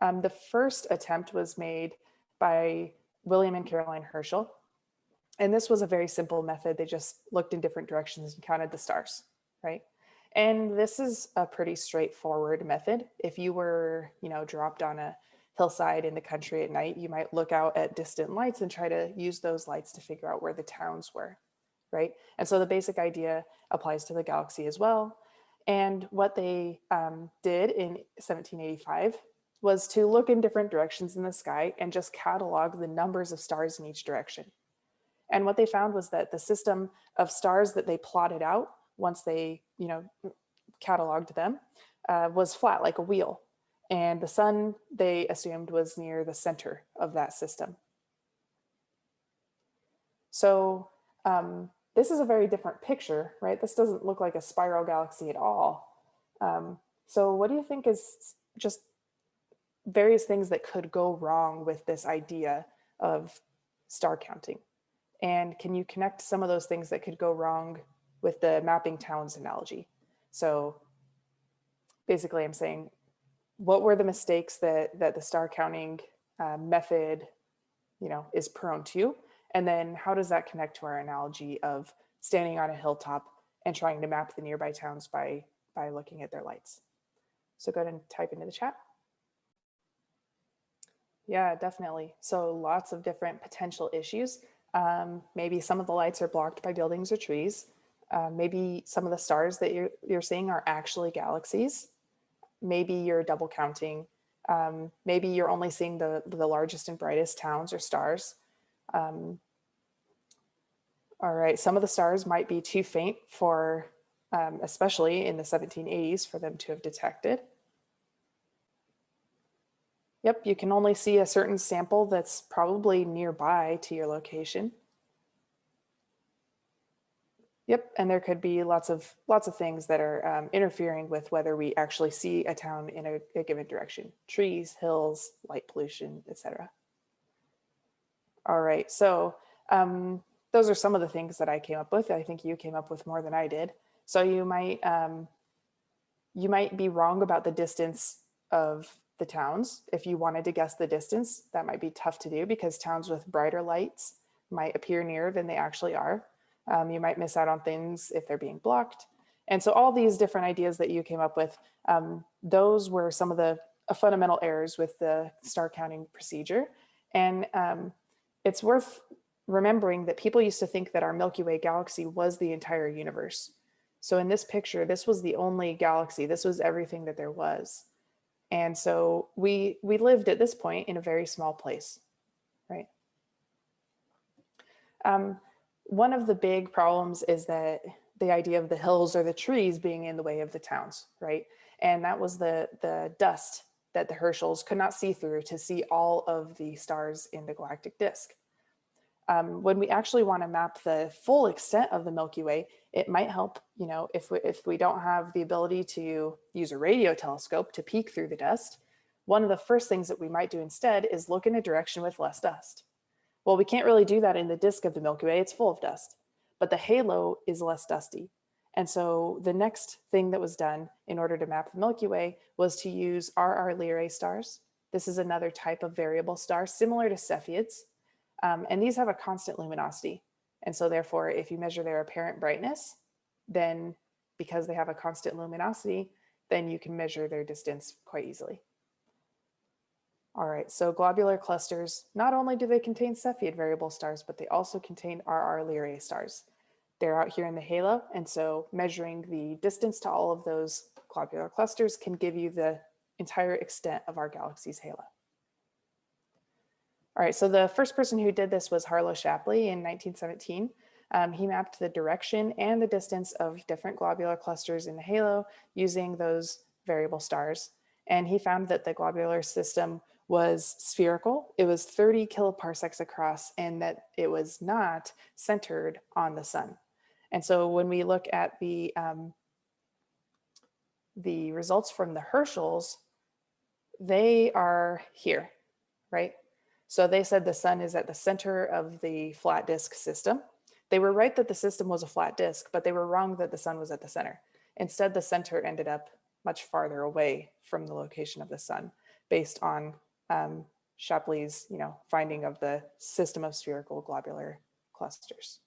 Um, the first attempt was made by William and Caroline Herschel. And this was a very simple method. They just looked in different directions and counted the stars, right? And this is a pretty straightforward method. If you were, you know, dropped on a hillside in the country at night, you might look out at distant lights and try to use those lights to figure out where the towns were, right? And so the basic idea applies to the galaxy as well. And what they um, did in 1785 was to look in different directions in the sky and just catalog the numbers of stars in each direction. And what they found was that the system of stars that they plotted out once they, you know, cataloged them uh, was flat like a wheel. And the sun, they assumed, was near the center of that system. So um, this is a very different picture, right? This doesn't look like a spiral galaxy at all. Um, so what do you think is just various things that could go wrong with this idea of star counting? And can you connect some of those things that could go wrong with the mapping towns analogy? So basically I'm saying, what were the mistakes that, that the star counting uh, method you know, is prone to? And then how does that connect to our analogy of standing on a hilltop and trying to map the nearby towns by, by looking at their lights? So go ahead and type into the chat. Yeah, definitely. So lots of different potential issues. Um, maybe some of the lights are blocked by buildings or trees. Uh, maybe some of the stars that you're, you're seeing are actually galaxies. Maybe you're double counting. Um, maybe you're only seeing the, the largest and brightest towns or stars. Um, all right, some of the stars might be too faint for, um, especially in the 1780s, for them to have detected. Yep, you can only see a certain sample that's probably nearby to your location. Yep, and there could be lots of lots of things that are um, interfering with whether we actually see a town in a, a given direction. Trees, hills, light pollution, etc. All right, so um, those are some of the things that I came up with. I think you came up with more than I did. So you might um, you might be wrong about the distance of the towns. If you wanted to guess the distance, that might be tough to do because towns with brighter lights might appear nearer than they actually are. Um, you might miss out on things if they're being blocked. And so all these different ideas that you came up with, um, those were some of the uh, fundamental errors with the star counting procedure. And um, it's worth remembering that people used to think that our Milky Way galaxy was the entire universe. So in this picture, this was the only galaxy. This was everything that there was. And so we, we lived at this point in a very small place, right? Um, one of the big problems is that the idea of the hills or the trees being in the way of the towns, right? And that was the, the dust that the Herschels could not see through to see all of the stars in the galactic disk. Um, when we actually want to map the full extent of the Milky Way, it might help, you know, if we, if we don't have the ability to use a radio telescope to peek through the dust, one of the first things that we might do instead is look in a direction with less dust. Well, we can't really do that in the disk of the Milky Way, it's full of dust, but the halo is less dusty. And so the next thing that was done in order to map the Milky Way was to use RR Lyrae stars. This is another type of variable star similar to Cepheids. Um, and these have a constant luminosity. And so therefore, if you measure their apparent brightness, then because they have a constant luminosity, then you can measure their distance quite easily. All right, so globular clusters, not only do they contain Cepheid variable stars, but they also contain RR Lyrae stars. They're out here in the halo, and so measuring the distance to all of those globular clusters can give you the entire extent of our galaxy's halo. All right, so the first person who did this was Harlow Shapley in 1917. Um, he mapped the direction and the distance of different globular clusters in the halo using those variable stars. And he found that the globular system was spherical. It was 30 kiloparsecs across and that it was not centered on the sun. And so when we look at the, um, the results from the Herschels, they are here, right? So they said the sun is at the center of the flat disk system. They were right that the system was a flat disk, but they were wrong that the sun was at the center. Instead, the center ended up much farther away from the location of the sun based on um, Shapley's, you know, finding of the system of spherical globular clusters.